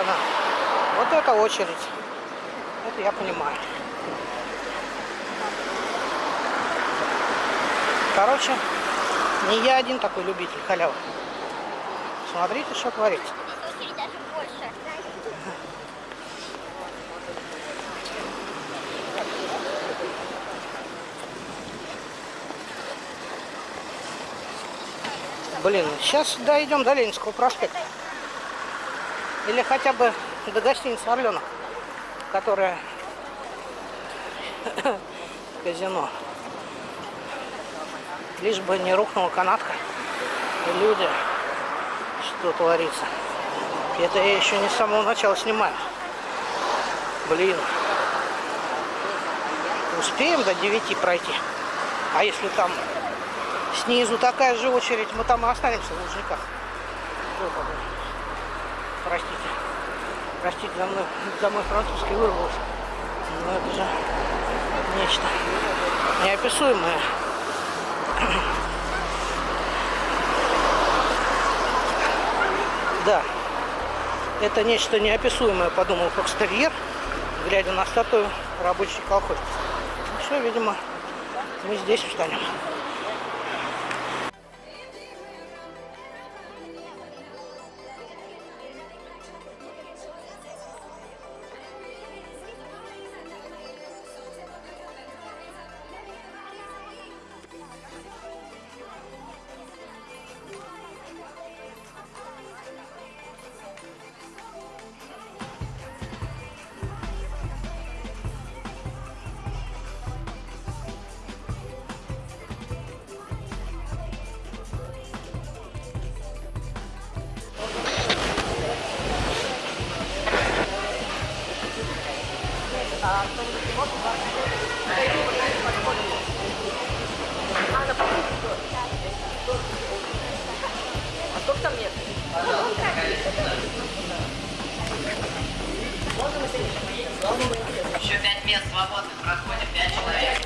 она. Вот это очередь. Это я понимаю. Короче, не я один такой любитель халявы. Смотрите, что творится. Блин, сейчас дойдем до Ленинского проспекта. Или хотя бы до гостиницы Орленок, которая казино. Лишь бы не рухнула канатка. И люди, что творится. Это я еще не с самого начала снимаю. Блин. Успеем до 9 пройти. А если там снизу такая же очередь, мы там и останемся в Лужниках. Простите. Простите, за мной, за мой французский вырвался. Но это же нечто неописуемое. Да, это нечто неописуемое, подумал Фокстерьер, глядя на статую рабочей колхозницы. Ну все, видимо, мы здесь встанем. Пять мест свободных, проходит пять человек.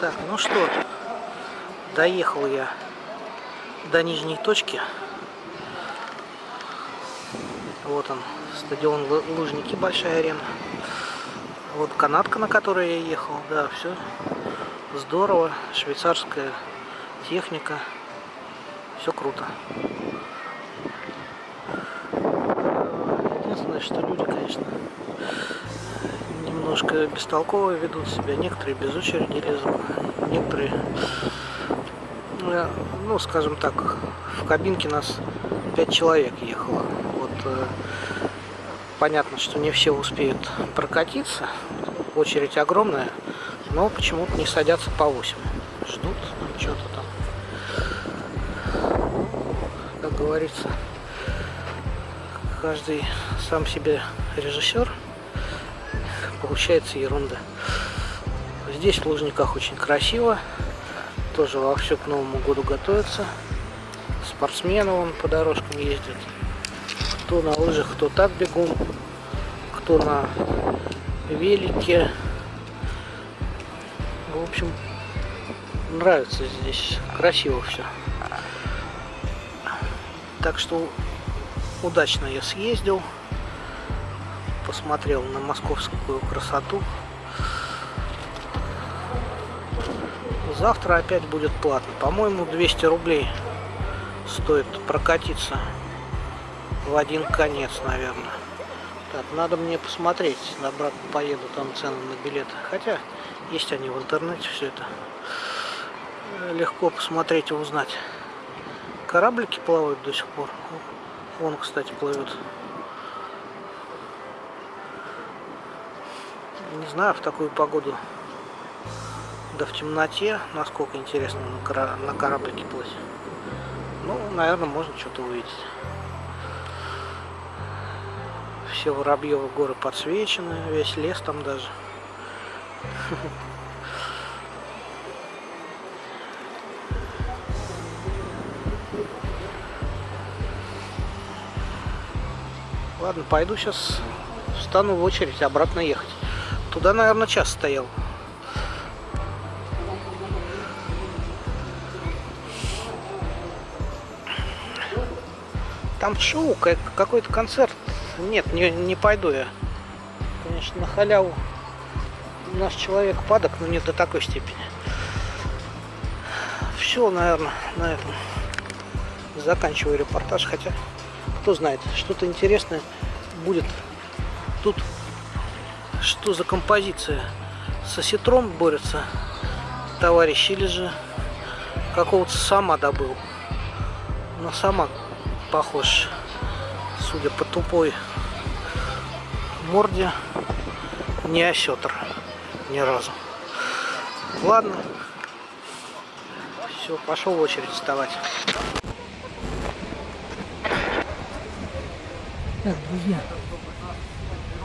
Так, ну что, доехал я до нижней точки. Вот он, стадион Лу- Лужники, большая арена. Вот канатка, на которой я ехал, да, все здорово, швейцарская техника, все круто. Единственное, что люди, конечно, немножко бестолково ведут себя, некоторые без очереди лезут, некоторые, э, ну, скажем так, в кабинке нас пять человек ехало. Понятно, что не все успеют прокатиться, очередь огромная, но почему-то не садятся по 8. Ждут что-то там. Ну, Как говорится, каждый сам себе режиссер. Получается ерунда. Здесь в Лужниках очень красиво. Тоже вовсю к Новому году готовятся. Спортсмены вон по дорожкам ездят. Кто на лыжах, кто так бегун. Кто на велике. В общем, нравится здесь. Красиво все. Так что удачно я съездил. Посмотрел на московскую красоту. Завтра опять будет платно. По-моему, 200 рублей стоит прокатиться в один конец, наверное. Так, надо мне посмотреть. Обратно поеду, там цены на билеты. Хотя, есть они в интернете, все это. Э, Легко посмотреть и узнать. Кораблики плавают до сих пор. Вон, кстати, плывет. Не знаю, в такую погоду, да в темноте, насколько интересно на, на кораблике плыть. Ну, наверное, можно что-то увидеть. Все Воробьевы горы подсвечены, весь лес там даже. Ладно, пойду сейчас встану в очередь обратно ехать. Туда, наверное, час стоял. Там шоу, как- какой-то концерт. Нет, не, не пойду я. Конечно, на халяву наш человек падок, но не до такой степени. Все, наверное, на этом заканчиваю репортаж. Хотя, кто знает, что-то интересное будет. Тут что за композиция? С осетром борется товарищ или же какого-то сама добыл. На сама похож, судя по тупой морде, не осетр ни разу. Ладно. Все, пошел в очередь вставать. Так, друзья,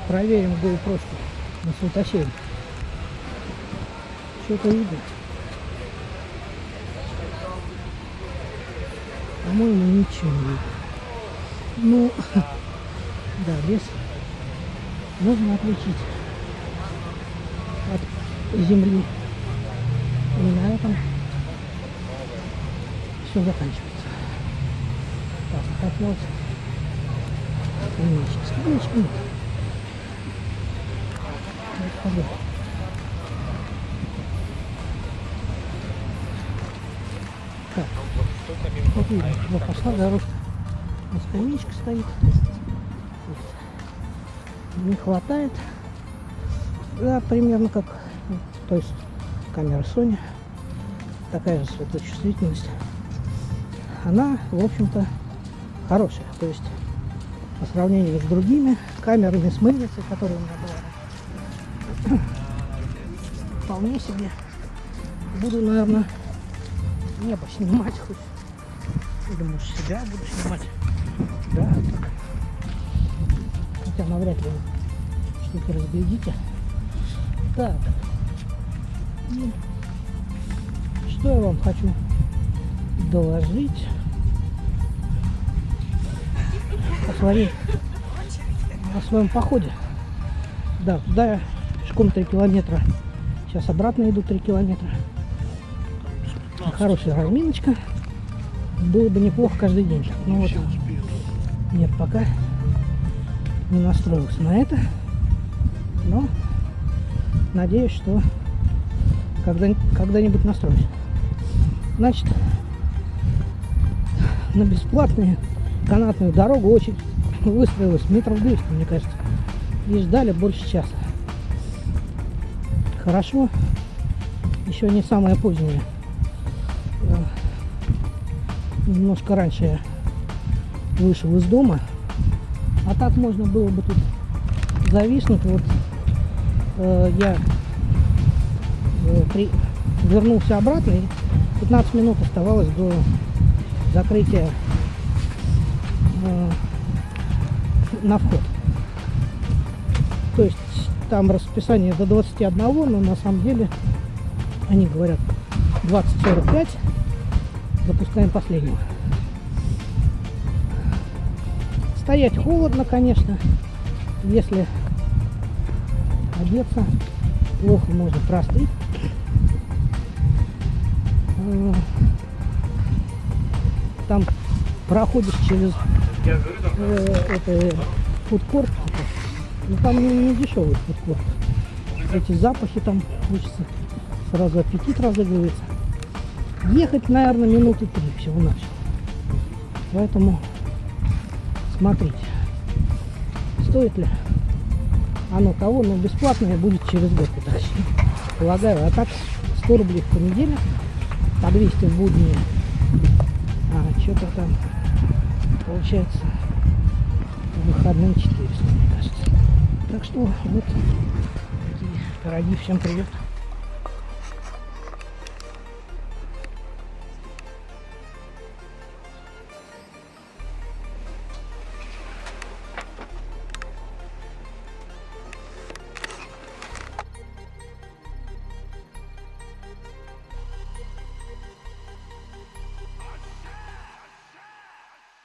проверим GoPro на светосере. Что-то видно? По-моему, ничего не видно. Ну, да, лес можно отличить от земли. И на этом все заканчивается. Так. Скамеечки, скамеечки нет. Вот. Так, вот видно, вот пошла дорожка. Вот скамеечка стоит. Не хватает. Да, примерно как, то есть камера Sony. Такая же светочувствительность. Она, в общем-то, хорошая. То есть по сравнению с другими камерами с мыльницей, которые у меня была. Вполне себе буду, наверное, небо снимать хоть. Или может себя буду снимать. Да, так. Навряд ли вы что-то разглядите. Так. И что я вам хочу доложить? о, своей, о своем походе. Да, туда я пешком 3 километра. Сейчас обратно иду 3 километра. хорошая разминочка. Было бы неплохо каждый день. Ну вот, нет, пока не настроился на это. Но надеюсь, что когда, когда-нибудь настроюсь. Значит, на бесплатную канатную дорогу очередь выстроилась метров 200, мне кажется. И ждали больше часа. Хорошо, еще не самое позднее. Э, Немножко раньше я вышел из дома. Так можно было бы тут зависнуть. Вот э, я э, при- вернулся обратно и 15 минут оставалось до закрытия э, на вход. То есть там расписание до 21, но на самом деле они говорят 20-45, запускаем последнего. Стоять холодно, конечно. Если одеться, плохо можно простыть. Э, Там проходишь через э, это фудкорт, типа. ну там не, не дешевый фудкорт. Эти запахи там хочется, сразу аппетит разыгрывается. Ехать, наверное, минуты три всего-навсего. Поэтому смотрите, стоит ли оно того, но бесплатное будет через год, я так полагаю. А так 100 рублей в понедельник, по 200 в будни, а что-то там получается по выходным 400, мне кажется. Так что вот такие пироги. Всем привет.